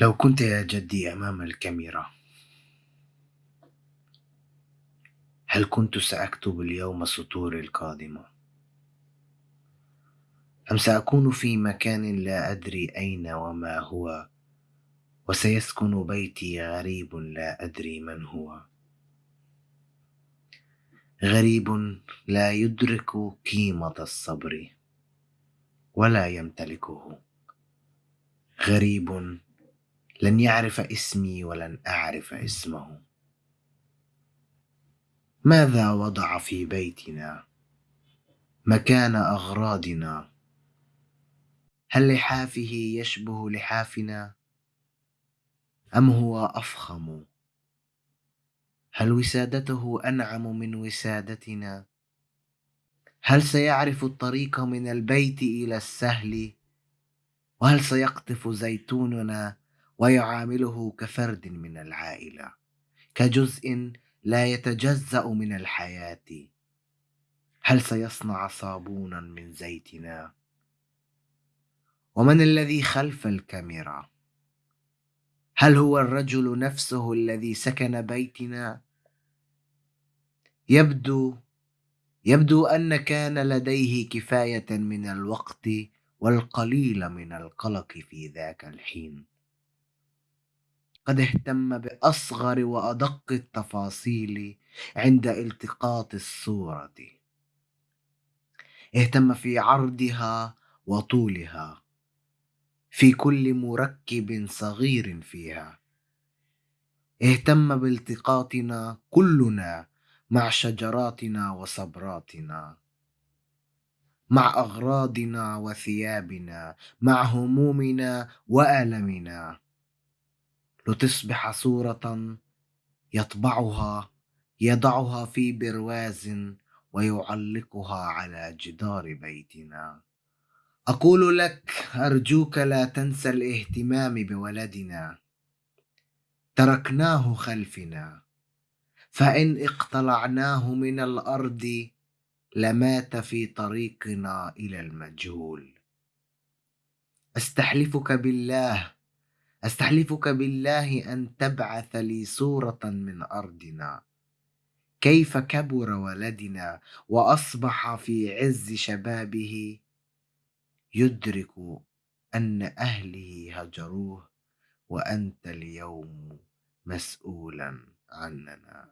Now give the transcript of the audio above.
لو كنت يا جدي أمام الكاميرا هل كنت سأكتب اليوم سطوري القادمة؟ أم سأكون في مكان لا أدري أين وما هو وسيسكن بيتي غريب لا أدري من هو؟ غريب لا يدرك قيمة الصبر ولا يمتلكه. غريب لن يعرف اسمي ولن أعرف اسمه. ماذا وضع في بيتنا؟ مكان أغراضنا. هل لحافه يشبه لحافنا؟ أم هو أفخم؟ هل وسادته أنعم من وسادتنا؟ هل سيعرف الطريق من البيت إلى السهل؟ وهل سيقطف زيتوننا ويعامله كفرد من العائلة كجزء لا يتجزأ من الحياة. هل سيصنع صابونا من زيتنا؟ ومن الذي خلف الكاميرا؟ هل هو الرجل نفسه الذي سكن بيتنا؟ يبدو يبدو أن كان لديه كفاية من الوقت والقليل من القلق في ذاك الحين. قد اهتم بأصغر وأدق التفاصيل عند التقاط الصورة. اهتم في عرضها وطولها في كل مركب صغير فيها. اهتم بالتقاطنا كلنا مع شجراتنا وصبراتنا مع أغراضنا وثيابنا مع همومنا وألمنا. لتصبح صورة يطبعها يضعها في برواز ويعلقها على جدار بيتنا. أقول لك أرجوك لا تنسى الاهتمام بولدنا. تركناه خلفنا. فإن اقتلعناه من الأرض لمات في طريقنا إلى المجهول. أستحلفك بالله أستحلفك بالله أن تبعث لي صورة من أرضنا. كيف كبر ولدنا وأصبح في عز شبابه؟ يدرك أن أهله هجروه وأنت اليوم مسؤولا عننا.